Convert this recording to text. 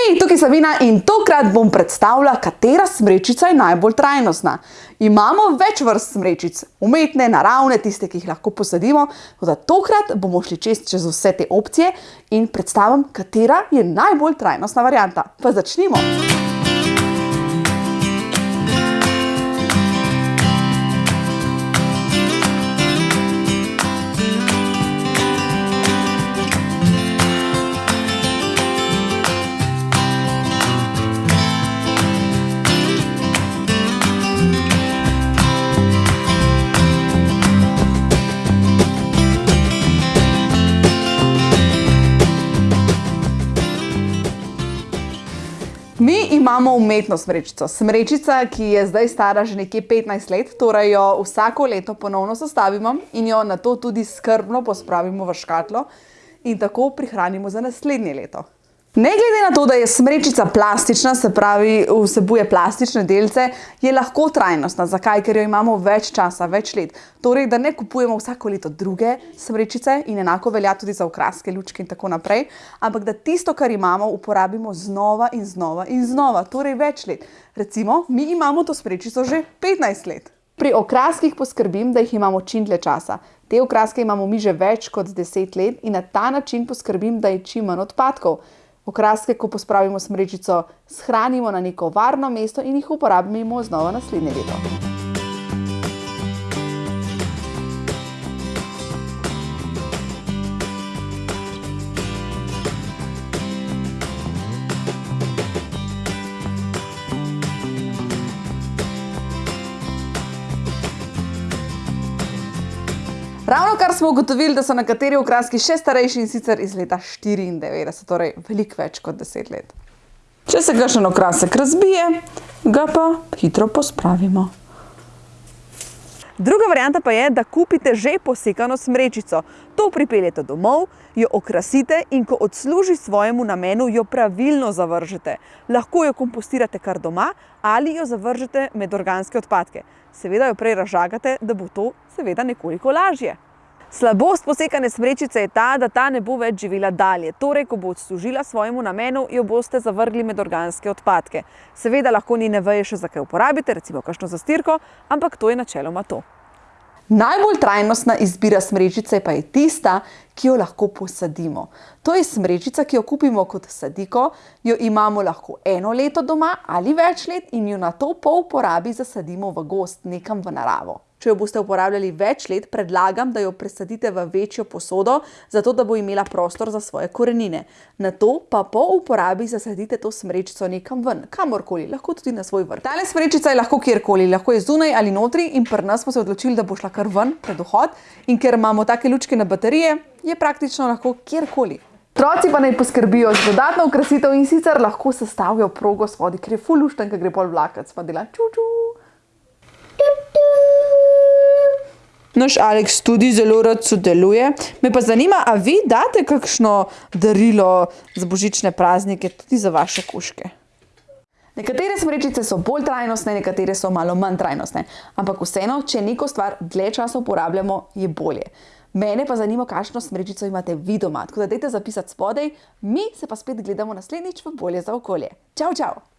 Hej, tukaj je Savina in tokrat bom predstavila, katera smrečica je najbolj trajnostna. Imamo več vrst smrečic, umetne, naravne, tiste, ki jih lahko posadimo. Toda tokrat bomo šli čez, čez vse te opcije in predstavim, katera je najbolj trajnostna varianta. Pa začnimo! Mi imamo umetno smrečico. Smrečica, ki je zdaj stara že nekje 15 let, torej jo vsako leto ponovno sestavimo in jo nato tudi skrbno pospravimo v škatlo in tako prihranimo za naslednje leto. Ne glede na to, da je smrečica plastična, se pravi vsebuje plastične delce, je lahko trajnostna. Zakaj? Ker jo imamo več časa, več let. Torej, da ne kupujemo vsako leto druge smrečice in enako velja tudi za okraske, lučke in tako naprej, ampak da tisto, kar imamo, uporabimo znova in znova in znova, torej več let. Recimo, mi imamo to smrečico že 15 let. Pri okraskih poskrbim, da jih imamo čim dlje časa. Te okraske imamo mi že več kot 10 let in na ta način poskrbim, da je čim manj odpadkov. Okraske, ko pospravimo smrečico, shranimo na neko varno mesto in jih uporabimo znova naslednje leto. Ravno kar smo ugotovili, da so nekateri okraski še starejši in sicer iz leta štiriindevetdeset, torej veliko več kot deset let. Če se kakšen okrasek razbije, ga pa hitro pospravimo. Druga varianta pa je, da kupite že posekano smrečico. To pripeljete domov, jo okrasite in ko odsluži svojemu namenu, jo pravilno zavržete. Lahko jo kompostirate kar doma ali jo zavržete med organske odpadke. Seveda jo prej razžagate, da bo to seveda nekoliko lažje. Slabost posekane smrečice je ta, da ta ne bo več živela dalje. Torej, ko bo odslužila svojemu namenu, jo boste zavrgli med organske odpadke. Seveda lahko njene veje še za kaj uporabite, recimo kakšno zastirko, ampak to je načeloma to. Najbolj trajnostna izbira smrečice pa je tista, ki jo lahko posadimo. To je smrečica, ki jo kupimo kot sadiko, jo imamo lahko eno leto doma ali več let in jo nato po uporabi zasadimo v gozd, nekam v naravo. Če jo boste uporabljali več let, predlagam, da jo presadite v večjo posodo, zato da bo imela prostor za svoje korenine. Nato pa po uporabi zasadite to smrečico nekam ven, kamorkoli, lahko tudi na svoj vrt. Tale smrečica je lahko kjerkoli, lahko je zunaj ali notri in pri nas smo se odločili, da bo šla kar ven pred vhod in ker imamo take lučke na baterije, je praktično lahko kjerkoli. Otroci pa naj poskrbijo za dodatno okrasitev in sicer lahko sestavijo progo spodaj, ker je ful luštno, ke gre pol vlakec, pa dela čuču. Naš Aleks tudi zelo rad sodeluje. Me pa zanima, a vi date kakšno darilo za božične praznike tudi za vaše kužke? Nekatere smrečice so bolj trajnostne, nekatere so malo manj trajnostne. Ampak vseeno, če neko stvar dlje časa uporabljamo, je bolje. Mene pa zanima, kakšno smrečico imate vi doma. Tako da dajte zapisati spodaj, mi se pa spet gledamo naslednjič v Bolje za okolje. Čau, čau!